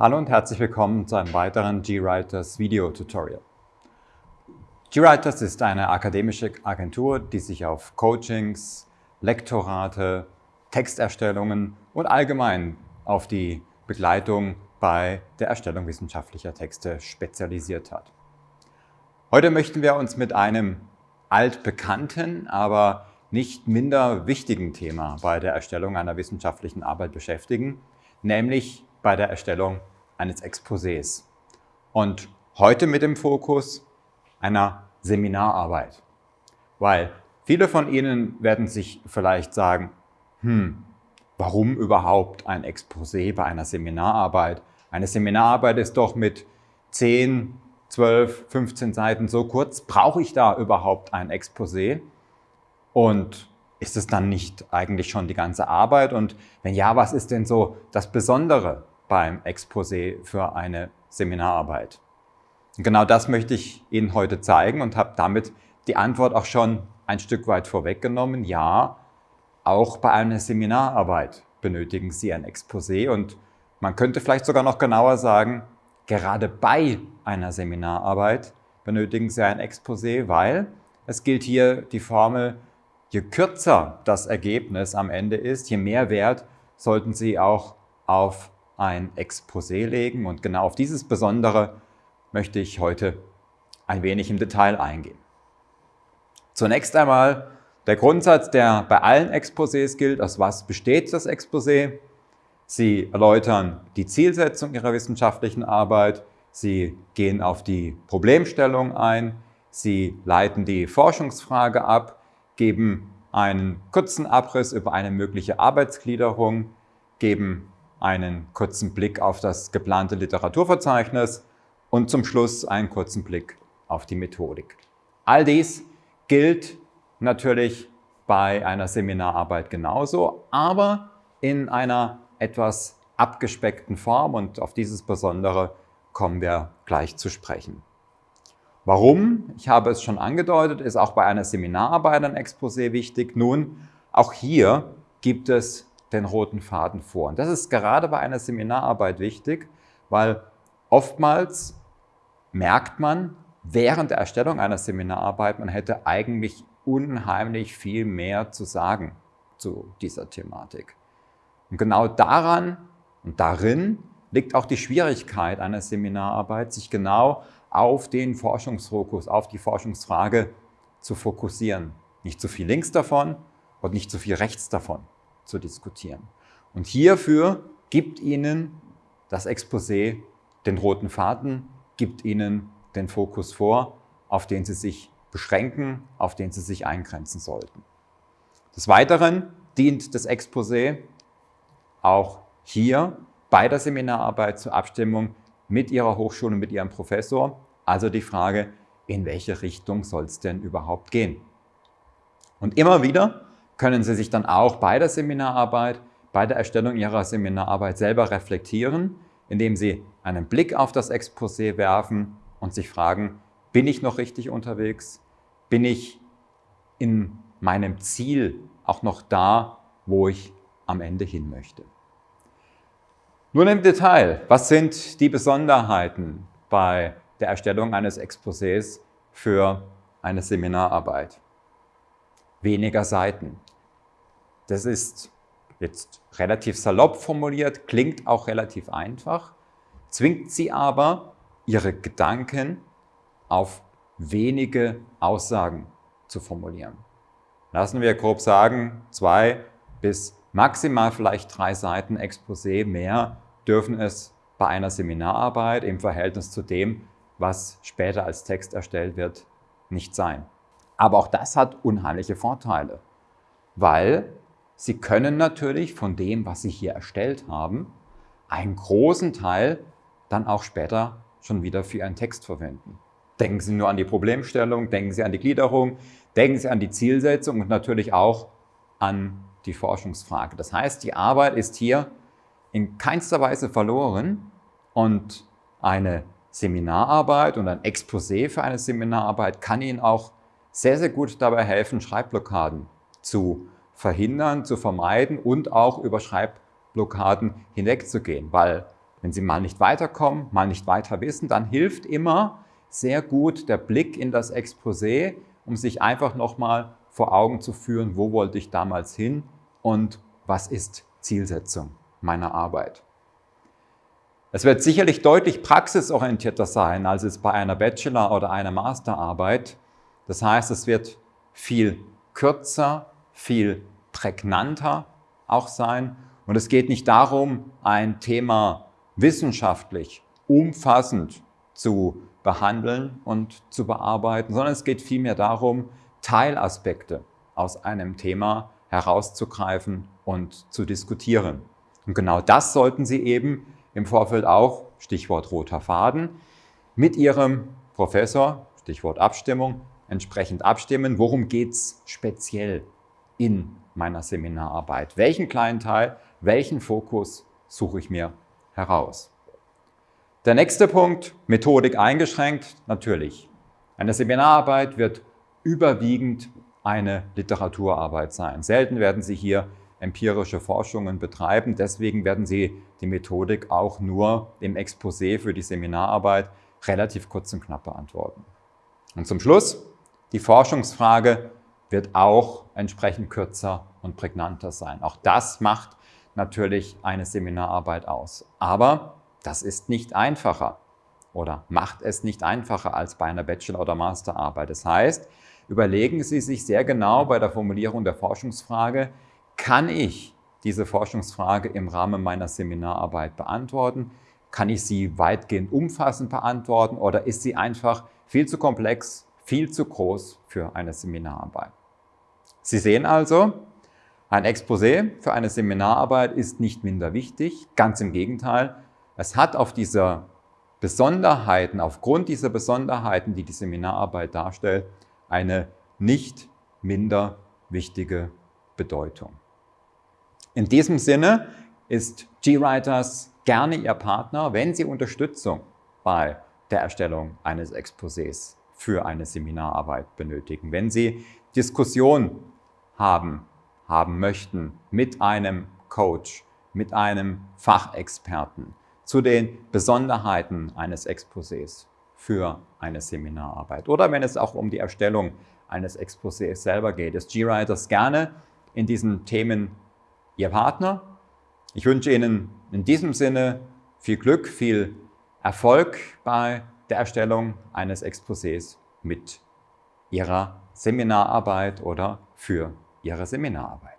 Hallo und herzlich willkommen zu einem weiteren GWriters Video Tutorial. GWriters ist eine akademische Agentur, die sich auf Coachings, Lektorate, Texterstellungen und allgemein auf die Begleitung bei der Erstellung wissenschaftlicher Texte spezialisiert hat. Heute möchten wir uns mit einem altbekannten, aber nicht minder wichtigen Thema bei der Erstellung einer wissenschaftlichen Arbeit beschäftigen, nämlich bei der Erstellung eines Exposés. Und heute mit dem Fokus einer Seminararbeit. Weil viele von Ihnen werden sich vielleicht sagen, hm, warum überhaupt ein Exposé bei einer Seminararbeit? Eine Seminararbeit ist doch mit 10, 12, 15 Seiten so kurz. Brauche ich da überhaupt ein Exposé? Und ist es dann nicht eigentlich schon die ganze Arbeit? Und wenn ja, was ist denn so das Besondere beim Exposé für eine Seminararbeit? Und genau das möchte ich Ihnen heute zeigen und habe damit die Antwort auch schon ein Stück weit vorweggenommen. Ja, auch bei einer Seminararbeit benötigen Sie ein Exposé und man könnte vielleicht sogar noch genauer sagen, gerade bei einer Seminararbeit benötigen Sie ein Exposé, weil es gilt hier die Formel, je kürzer das Ergebnis am Ende ist, je mehr Wert sollten Sie auch auf ein Exposé legen. Und genau auf dieses Besondere möchte ich heute ein wenig im Detail eingehen. Zunächst einmal der Grundsatz, der bei allen Exposés gilt. Aus was besteht das Exposé? Sie erläutern die Zielsetzung Ihrer wissenschaftlichen Arbeit. Sie gehen auf die Problemstellung ein. Sie leiten die Forschungsfrage ab geben einen kurzen Abriss über eine mögliche Arbeitsgliederung, geben einen kurzen Blick auf das geplante Literaturverzeichnis und zum Schluss einen kurzen Blick auf die Methodik. All dies gilt natürlich bei einer Seminararbeit genauso, aber in einer etwas abgespeckten Form und auf dieses Besondere kommen wir gleich zu sprechen. Warum? Ich habe es schon angedeutet, ist auch bei einer Seminararbeit ein Exposé wichtig. Nun, auch hier gibt es den roten Faden vor. Und das ist gerade bei einer Seminararbeit wichtig, weil oftmals merkt man während der Erstellung einer Seminararbeit, man hätte eigentlich unheimlich viel mehr zu sagen zu dieser Thematik. Und genau daran und darin liegt auch die Schwierigkeit einer Seminararbeit, sich genau auf den Forschungsfokus, auf die Forschungsfrage zu fokussieren. Nicht zu viel links davon und nicht zu viel rechts davon zu diskutieren. Und hierfür gibt Ihnen das Exposé den roten Faden, gibt Ihnen den Fokus vor, auf den Sie sich beschränken, auf den Sie sich eingrenzen sollten. Des Weiteren dient das Exposé auch hier bei der Seminararbeit zur Abstimmung mit Ihrer Hochschule, mit Ihrem Professor. Also die Frage, in welche Richtung soll es denn überhaupt gehen? Und immer wieder können Sie sich dann auch bei der Seminararbeit, bei der Erstellung Ihrer Seminararbeit selber reflektieren, indem Sie einen Blick auf das Exposé werfen und sich fragen, bin ich noch richtig unterwegs? Bin ich in meinem Ziel auch noch da, wo ich am Ende hin möchte? Nun im Detail, was sind die Besonderheiten bei der Erstellung eines Exposés für eine Seminararbeit? Weniger Seiten. Das ist jetzt relativ salopp formuliert, klingt auch relativ einfach, zwingt sie aber, ihre Gedanken auf wenige Aussagen zu formulieren. Lassen wir grob sagen, zwei bis maximal vielleicht drei Seiten Exposé mehr dürfen es bei einer Seminararbeit im Verhältnis zu dem, was später als Text erstellt wird, nicht sein. Aber auch das hat unheimliche Vorteile, weil Sie können natürlich von dem, was Sie hier erstellt haben, einen großen Teil dann auch später schon wieder für Ihren Text verwenden. Denken Sie nur an die Problemstellung, denken Sie an die Gliederung, denken Sie an die Zielsetzung und natürlich auch an die Forschungsfrage. Das heißt, die Arbeit ist hier in keinster Weise verloren und eine Seminararbeit und ein Exposé für eine Seminararbeit kann Ihnen auch sehr, sehr gut dabei helfen, Schreibblockaden zu verhindern, zu vermeiden und auch über Schreibblockaden hinwegzugehen, weil Wenn Sie mal nicht weiterkommen, mal nicht weiter wissen, dann hilft immer sehr gut der Blick in das Exposé, um sich einfach nochmal vor Augen zu führen, wo wollte ich damals hin und was ist Zielsetzung meiner Arbeit. Es wird sicherlich deutlich praxisorientierter sein, als es bei einer Bachelor- oder einer Masterarbeit. Das heißt, es wird viel kürzer, viel prägnanter auch sein. Und es geht nicht darum, ein Thema wissenschaftlich umfassend zu behandeln und zu bearbeiten, sondern es geht vielmehr darum, Teilaspekte aus einem Thema herauszugreifen und zu diskutieren. Und genau das sollten Sie eben im Vorfeld auch, Stichwort roter Faden, mit Ihrem Professor, Stichwort Abstimmung, entsprechend abstimmen. Worum geht es speziell in meiner Seminararbeit? Welchen kleinen Teil, welchen Fokus suche ich mir heraus? Der nächste Punkt, Methodik eingeschränkt, natürlich. Eine Seminararbeit wird überwiegend eine Literaturarbeit sein. Selten werden Sie hier empirische Forschungen betreiben. Deswegen werden Sie die Methodik auch nur im Exposé für die Seminararbeit relativ kurz und knapp beantworten. Und zum Schluss, die Forschungsfrage wird auch entsprechend kürzer und prägnanter sein. Auch das macht natürlich eine Seminararbeit aus. Aber das ist nicht einfacher oder macht es nicht einfacher als bei einer Bachelor- oder Masterarbeit. Das heißt, überlegen Sie sich sehr genau bei der Formulierung der Forschungsfrage, kann ich diese Forschungsfrage im Rahmen meiner Seminararbeit beantworten? Kann ich sie weitgehend umfassend beantworten oder ist sie einfach viel zu komplex, viel zu groß für eine Seminararbeit? Sie sehen also, ein Exposé für eine Seminararbeit ist nicht minder wichtig, ganz im Gegenteil. Es hat auf dieser Besonderheiten, aufgrund dieser Besonderheiten, die die Seminararbeit darstellt, eine nicht minder wichtige Bedeutung. In diesem Sinne ist GWriters gerne Ihr Partner, wenn Sie Unterstützung bei der Erstellung eines Exposés für eine Seminararbeit benötigen. Wenn Sie Diskussion haben, haben möchten mit einem Coach, mit einem Fachexperten zu den Besonderheiten eines Exposés für eine Seminararbeit oder wenn es auch um die Erstellung eines Exposés selber geht, ist GWriters gerne in diesen Themen Ihr Partner. Ich wünsche Ihnen in diesem Sinne viel Glück, viel Erfolg bei der Erstellung eines Exposés mit Ihrer Seminararbeit oder für Ihre Seminararbeit.